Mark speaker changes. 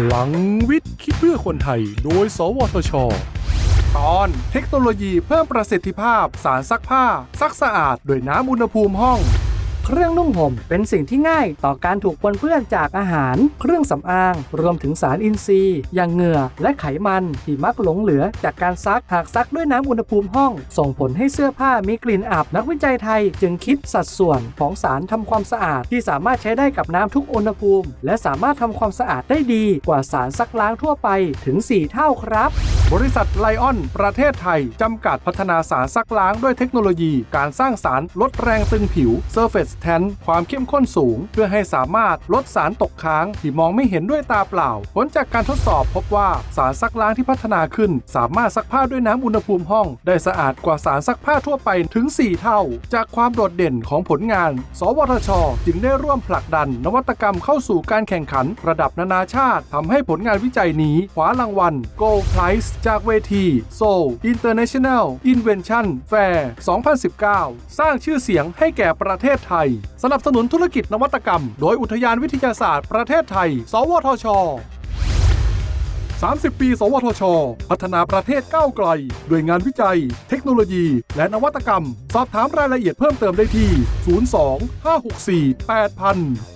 Speaker 1: พลังวิทย์คิดเพื่อคนไทย โดย สวทช ตอนเทคโนโลยีเพิ่มประสิทธิภาพ สารซักผ้า ซักสะอาด โดยน้ำอุณหภูมิห้อง
Speaker 2: เครื่องนุ่งห่มเป็นสิ่งที่ง่ายต่อการถูกปนเปื้อนจากอาหาร เครื่องสำอาง รวมถึงสารอินทรีย์ อย่างเหงื่อและไขมันที่มักหลงเหลือจากการซักหากซักด้วยน้ำอุณหภูมิห้อง ส่งผลให้เสื้อผ้ามีกลิ่นอับนักวิจัยไทย จึงคิดสัดส่วนของสารทำความสะอาดที่สามารถใช้ได้กับน้ำทุกอุณหภูมิ และสามารถทำความสะอาดได้ดีกว่าสารซักล้างทั่วไปถึง 4 เท่าครับ
Speaker 1: บริษัทไลออน ประเทศไทย จำกัดพัฒนาสารซักล้างด้วยเทคโนโลยี การสร้างสารลดแรงตึงผิว Surface Tan ความเข้มข้นสูง เพื่อให้สามารถลดสารตกค้าง ที่มองไม่เห็นด้วยตาเปล่า ผลจากการทดสอบพบว่าสารซักล้างที่พัฒนาขึ้น สามารถซักผ้าด้วยน้ำอุณหภูมิห้อง ได้สะอาดกว่าสารซักผ้าทั่วไปถึง 4 เท่า จากความโดดเด่นของผลงาน สวทช จึงได้ร่วมผลักดัน นวัตกรรมเข้าสู่การแข่งขัน ระดับนานาชาติทำให้ผลงานวิจัยนี้คว้ารางวัล Gold Prize จากเวที Seoul International Invention Fair 2019 สร้างชื่อเสียงให้แก่ประเทศไทย สนับสนุนธุรกิจนวัตกรรม โดยอุทยานวิทยาศาสตร์ประเทศไทย สวทช 30 ปี สวทช พัฒนาประเทศก้าวไกล ด้วยงานวิจัย เทคโนโลยี และนวัตกรรม สอบถามรายละเอียดเพิ่มเติมได้ที่ 02 564 8000